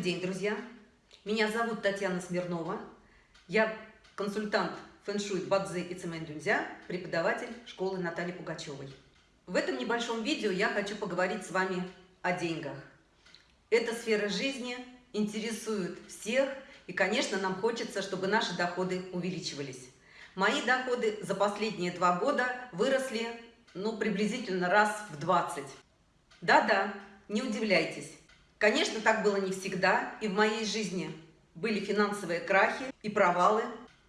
день, друзья! Меня зовут Татьяна Смирнова. Я консультант фэншуй Бадзи и Цемэнь-Дюнзя, преподаватель школы Натальи Пугачевой. В этом небольшом видео я хочу поговорить с вами о деньгах. Эта сфера жизни интересует всех, и, конечно, нам хочется, чтобы наши доходы увеличивались. Мои доходы за последние два года выросли, ну, приблизительно раз в 20. Да-да, не удивляйтесь. Конечно, так было не всегда, и в моей жизни были финансовые крахи и провалы.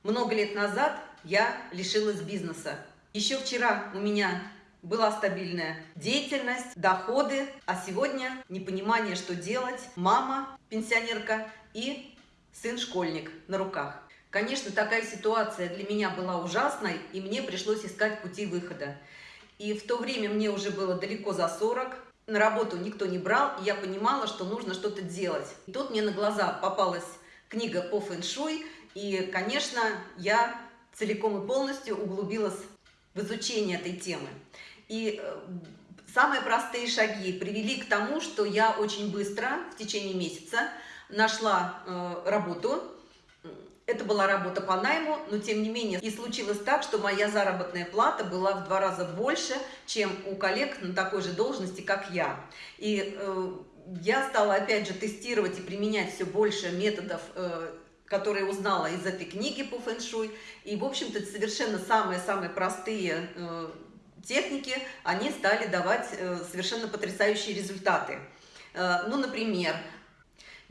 Много лет назад я лишилась бизнеса. Еще вчера у меня была стабильная деятельность, доходы, а сегодня непонимание, что делать, мама, пенсионерка и сын-школьник на руках. Конечно, такая ситуация для меня была ужасной, и мне пришлось искать пути выхода. И в то время мне уже было далеко за 40, на работу никто не брал, и я понимала, что нужно что-то делать. И тут мне на глаза попалась книга по фэншуй, и, конечно, я целиком и полностью углубилась в изучение этой темы. И э, самые простые шаги привели к тому, что я очень быстро, в течение месяца, нашла э, работу, это была работа по найму, но тем не менее и случилось так, что моя заработная плата была в два раза больше, чем у коллег на такой же должности, как я. И э, я стала опять же тестировать и применять все больше методов, э, которые узнала из этой книги по фэншуй. И, в общем-то, совершенно самые-самые простые э, техники, они стали давать э, совершенно потрясающие результаты. Э, ну, например,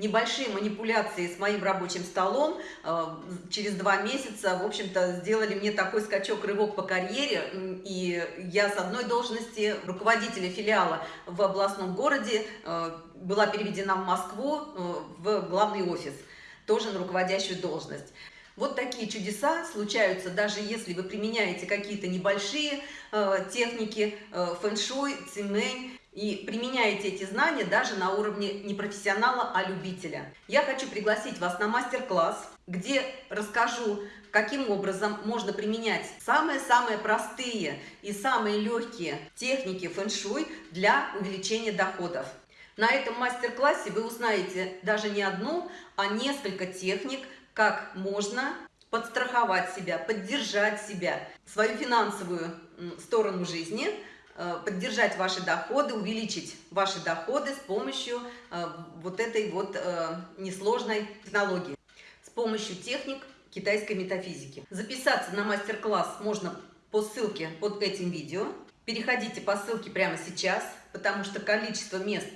небольшие манипуляции с моим рабочим столом э, через два месяца, в общем-то, сделали мне такой скачок, рывок по карьере, и я с одной должности руководителя филиала в областном городе э, была переведена в Москву э, в главный офис, тоже на руководящую должность. Вот такие чудеса случаются, даже если вы применяете какие-то небольшие техники, э, фэн-шуй, цимэнь, и применяете эти знания даже на уровне не профессионала, а любителя. Я хочу пригласить вас на мастер-класс, где расскажу, каким образом можно применять самые-самые простые и самые легкие техники фэн-шуй для увеличения доходов. На этом мастер-классе вы узнаете даже не одну, а несколько техник, как можно подстраховать себя, поддержать себя, свою финансовую сторону жизни – поддержать ваши доходы, увеличить ваши доходы с помощью э, вот этой вот э, несложной технологии, с помощью техник китайской метафизики. Записаться на мастер-класс можно по ссылке под этим видео. Переходите по ссылке прямо сейчас, потому что количество мест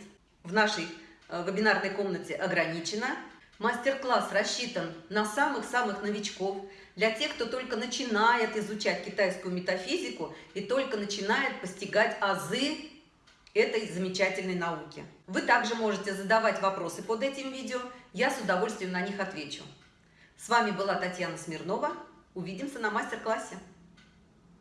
в нашей вебинарной комнате ограничено. Мастер-класс рассчитан на самых-самых новичков, для тех, кто только начинает изучать китайскую метафизику и только начинает постигать азы этой замечательной науки. Вы также можете задавать вопросы под этим видео, я с удовольствием на них отвечу. С вами была Татьяна Смирнова. Увидимся на мастер-классе.